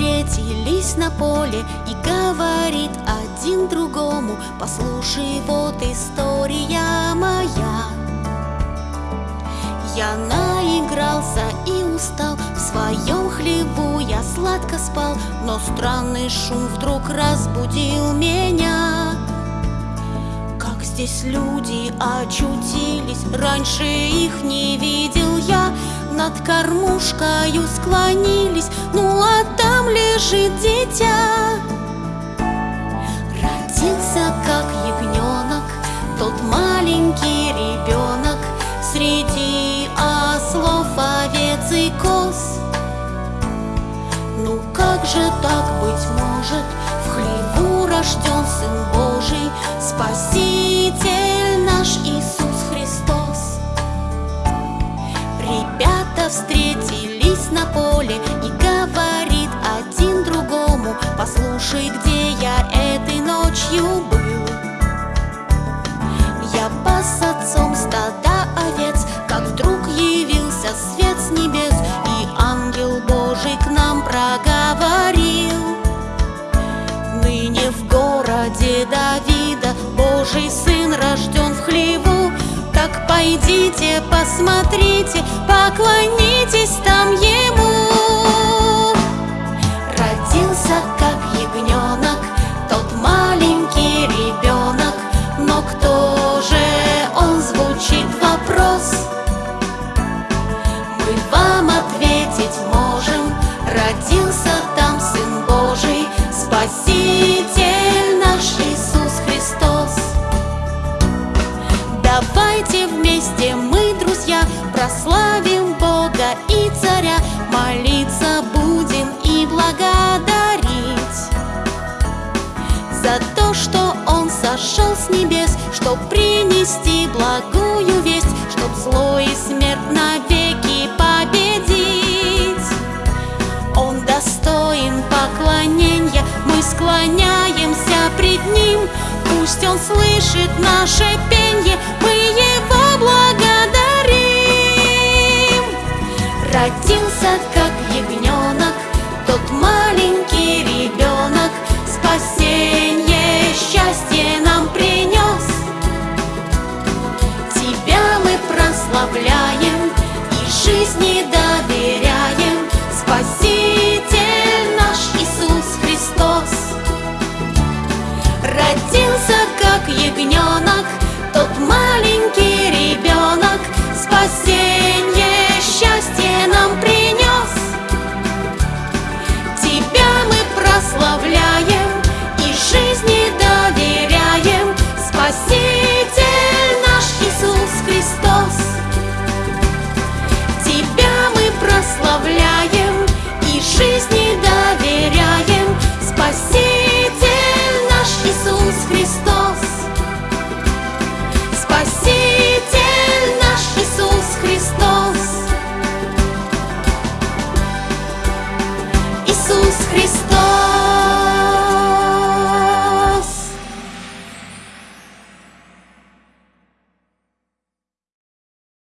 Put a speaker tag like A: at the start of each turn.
A: встретились на поле И говорит один другому Послушай, вот история моя Я наигрался и устал В своем хлебу я сладко спал Но странный шум вдруг разбудил меня. Как здесь люди очутились Раньше их не видел я. Над кормушкою склонились Ну а лежит дитя. Родился как ягненок Тот маленький ребенок. Среди ослов, овец и коз. Ну как же так быть может? В хлеву рожден Сын Божий. Спаситель свет с небес И ангел Божий к нам проговорил. Ныне в городе Давида Божий Сын рожден в хлеву. Так пойдите, посмотрите, поклонитесь там Ему Давайте вместе мы, друзья, прославим Бога и Царя, молиться будем и благодарить за то, что Он сошел с небес, чтоб принести благую весть, чтоб зло и смерть навеки победить. Он достоин поклонения, мы склоняемся пред Ним, Пусть Он слышит наше пенье, мы благодарим. Родился как ягненок, тот маленький ребенок, спасение, счастье нам принес. Тебя мы прославляем и жизни доверяем, Спаситель наш Иисус Христос. Родился как ягненок, тот маленький Cristo.